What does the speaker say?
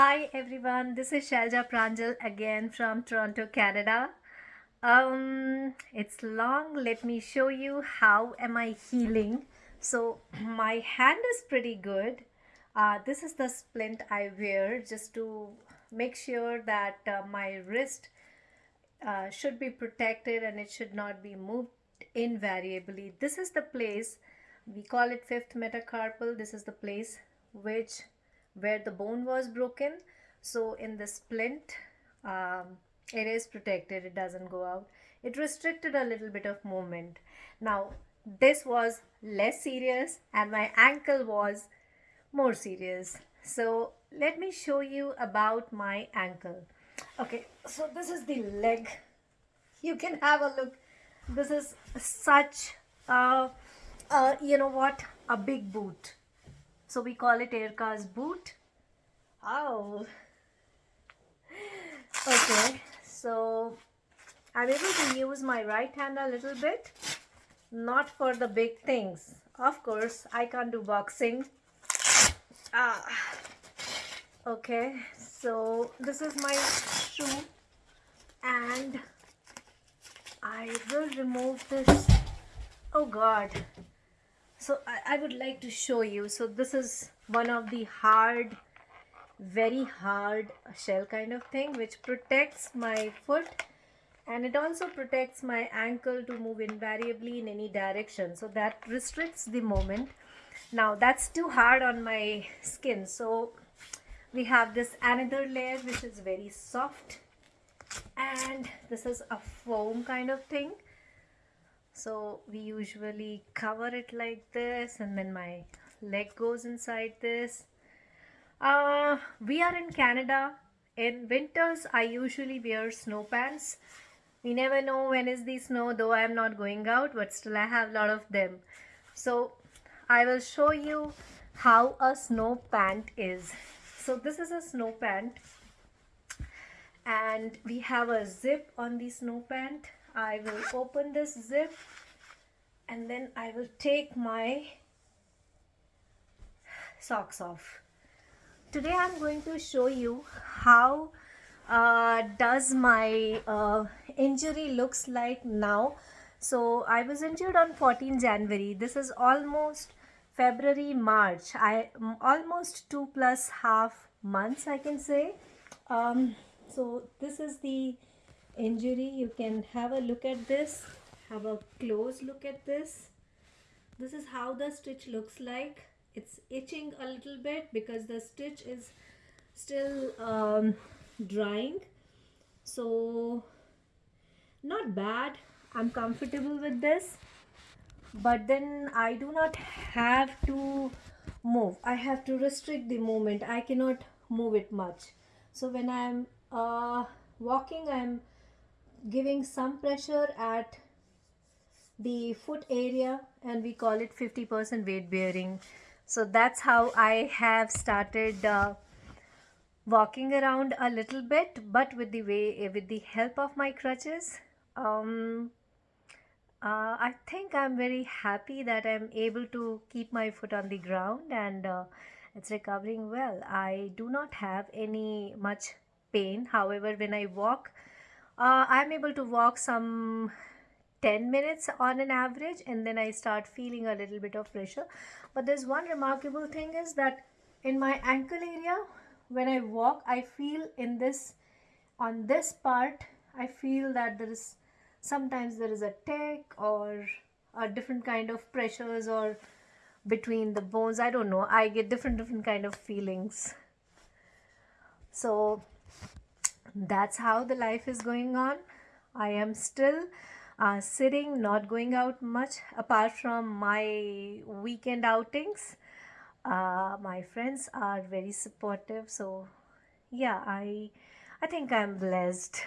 Hi everyone, this is Shalja Pranjal again from Toronto, Canada. Um, it's long. Let me show you how am I healing. So my hand is pretty good. Uh, this is the splint I wear just to make sure that uh, my wrist uh, should be protected and it should not be moved invariably. This is the place, we call it fifth metacarpal. This is the place which where the bone was broken. So in the splint um, it is protected it doesn't go out. It restricted a little bit of movement. Now this was less serious and my ankle was more serious. So let me show you about my ankle. Okay so this is the leg. You can have a look. This is such a, uh, you know what? A big boot so we call it Aircast boot. Oh. Okay, so I'm able to use my right hand a little bit. Not for the big things. Of course, I can't do boxing. Ah. Okay, so this is my shoe and I will remove this. Oh God so I, I would like to show you. So this is one of the hard very hard shell kind of thing which protects my foot and it also protects my ankle to move invariably in any direction. So that restricts the movement now that's too hard on my skin. So we have this another layer which is very soft and this is a foam kind of thing so we usually cover it like this and then my leg goes inside this. Uh, we are in Canada. In winters I usually wear snow pants. We never know when is the snow though I am not going out but still I have a lot of them. So I will show you how a snow pant is. So this is a snow pant and we have a zip on the snow pant I will open this zip and then I will take my socks off. Today I'm going to show you how uh, does my uh, injury looks like now. So I was injured on 14 January. This is almost February, March. I almost two plus half months I can say. Um, so this is the injury you can have a look at this have a close look at this. This is how the stitch looks like. It's itching a little bit because the stitch is still um, drying. So not bad. I'm comfortable with this. But then I do not have to move. I have to restrict the movement. I cannot move it much. So when I'm uh, walking I'm giving some pressure at the foot area and we call it 50% weight bearing. So that's how I have started uh, walking around a little bit but with the way with the help of my crutches um, uh, I think I'm very happy that I'm able to keep my foot on the ground and uh, it's recovering well. I do not have any much pain. However when I walk uh, I'm able to walk some 10 minutes on an average and then I start feeling a little bit of pressure. But there's one remarkable thing is that in my ankle area when I walk I feel in this on this part I feel that there is sometimes there is a tick or a different kind of pressures or between the bones. I don't know. I get different different kind of feelings. So that's how the life is going on. I am still uh, sitting not going out much apart from my weekend outings. Uh, my friends are very supportive so yeah i i think i'm blessed